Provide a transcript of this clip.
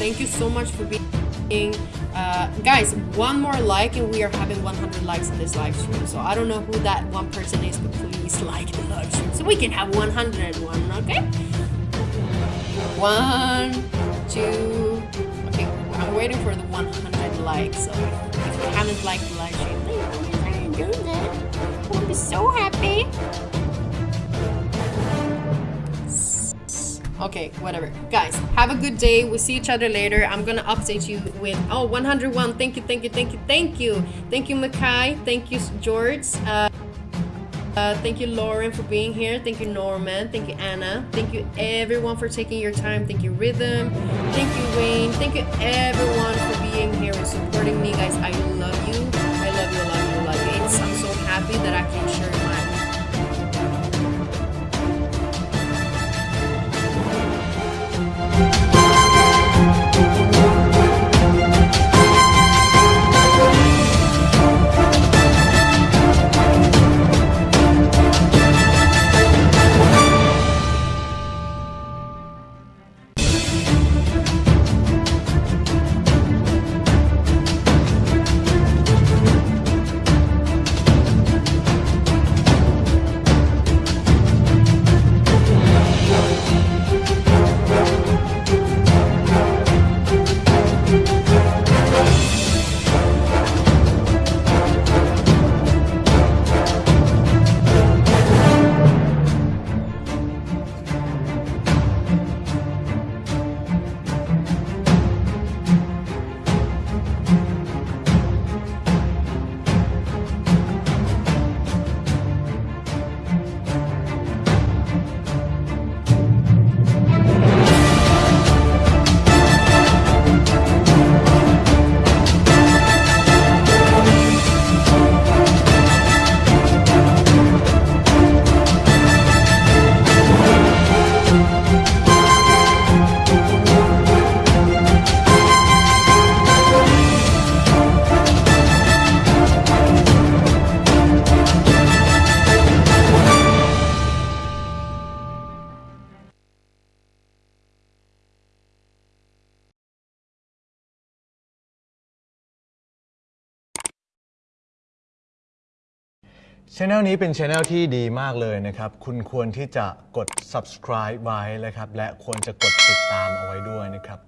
you so much for being. Uh, guys, one more like and we are having 100 likes in this live stream. So I don't know who that one person is, but please like the live stream so we can have 101. Okay. One, two. Okay, I'm waiting for the 100 likes. So if you haven't liked the live stream, please do that. I'll be so happy. Okay, whatever. Guys, have a good day. We'll see each other later. I'm gonna update you with oh 101. Thank you, thank you, thank you, thank you. Thank you, Makai. Thank you, George. Uh, uh, thank you, Lauren, for being here. Thank you, Norman. Thank you, Anna. Thank you, everyone, for taking your time. Thank you, Rhythm. Thank you, Wayne. Thank you, everyone, for being here and supporting me, guys. I love you. I love you, love you, love you. I'm so happy that I can ช anel นี้เป็นช anel ที่ดีมากเลยนะครับ คุณควรที่จะกด subscribe ไว้นะครับ และควรจะกดติดตามเอาไว้ด้วยนะครับ